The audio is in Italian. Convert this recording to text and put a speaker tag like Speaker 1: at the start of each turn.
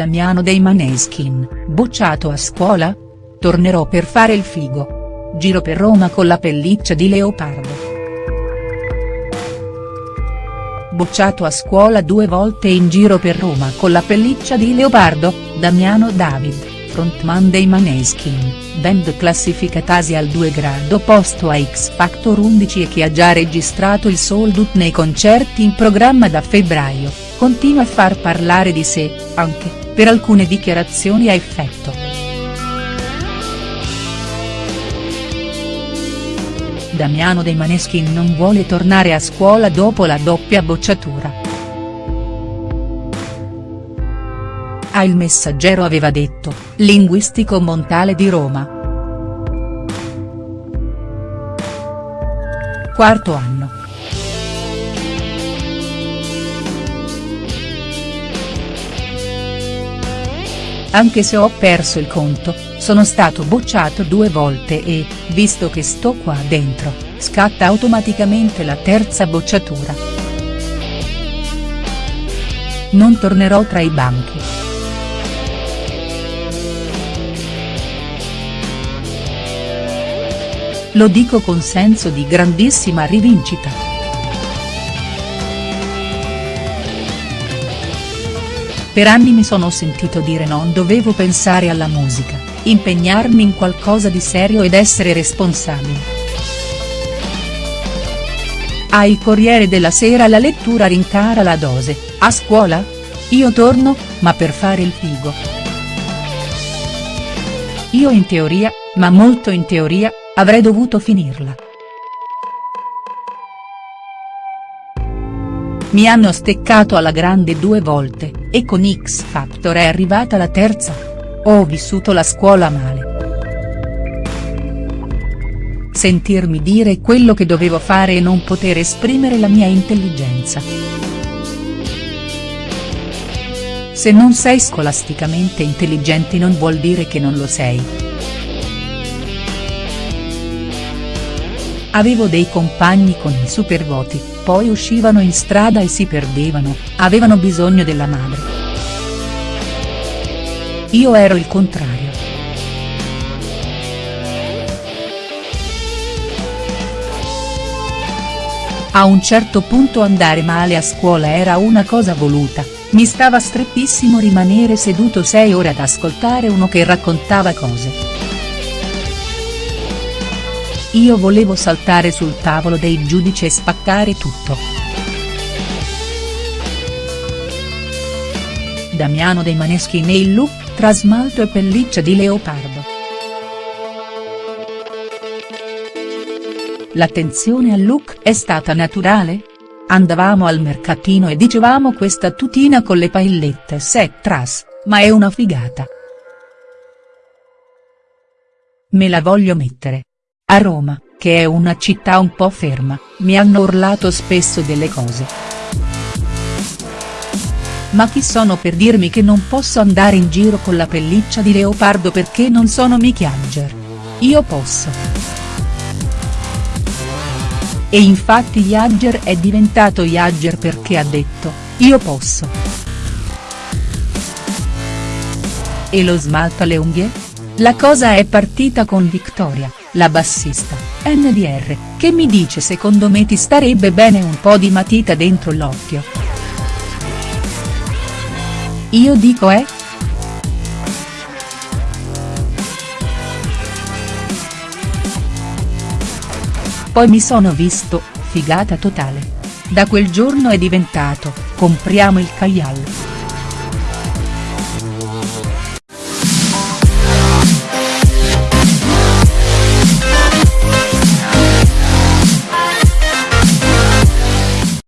Speaker 1: Damiano dei Maneskin, bocciato a scuola? Tornerò per fare il figo. Giro per Roma con la pelliccia di leopardo. Bocciato a scuola due volte in giro per Roma con la pelliccia di leopardo, Damiano David, frontman dei Maneskin, band classificatasi al 2 grado posto a X Factor 11 e che ha già registrato il sold out nei concerti in programma da febbraio, continua a far parlare di sé, anche, per alcune dichiarazioni a effetto. Damiano dei Maneskin non vuole tornare a scuola dopo la doppia bocciatura. A Il Messaggero aveva detto, linguistico Montale di Roma. Quarto anno. Anche se ho perso il conto, sono stato bocciato due volte e, visto che sto qua dentro, scatta automaticamente la terza bocciatura. Non tornerò tra i banchi. Lo dico con senso di grandissima rivincita. Per anni mi sono sentito dire non dovevo pensare alla musica, impegnarmi in qualcosa di serio ed essere responsabile. A Il Corriere della Sera la lettura rincara la dose, a scuola? Io torno, ma per fare il figo. Io in teoria, ma molto in teoria, avrei dovuto finirla. Mi hanno steccato alla grande due volte, e con X Factor è arrivata la terza. Ho vissuto la scuola male. Sentirmi dire quello che dovevo fare e non poter esprimere la mia intelligenza. Se non sei scolasticamente intelligente non vuol dire che non lo sei. Avevo dei compagni con i supervoti, poi uscivano in strada e si perdevano, avevano bisogno della madre. Io ero il contrario. A un certo punto andare male a scuola era una cosa voluta, mi stava strettissimo rimanere seduto sei ore ad ascoltare uno che raccontava cose. Io volevo saltare sul tavolo dei giudici e spaccare tutto. Damiano dei Maneschi nei look tra smalto e pelliccia di leopardo. L'attenzione al look è stata naturale? Andavamo al mercatino e dicevamo questa tutina con le paillette set tras, ma è una figata. Me la voglio mettere. A Roma, che è una città un po' ferma, mi hanno urlato spesso delle cose. Ma chi sono per dirmi che non posso andare in giro con la pelliccia di leopardo perché non sono Mickey Jagger? Io posso. E infatti Jagger è diventato Jagger perché ha detto, io posso. E lo smalto alle unghie? La cosa è partita con Victoria la bassista, NDR, che mi dice secondo me ti starebbe bene un po' di matita dentro l'occhio. Io dico eh?. Poi mi sono visto, figata totale. Da quel giorno è diventato, compriamo il caglial.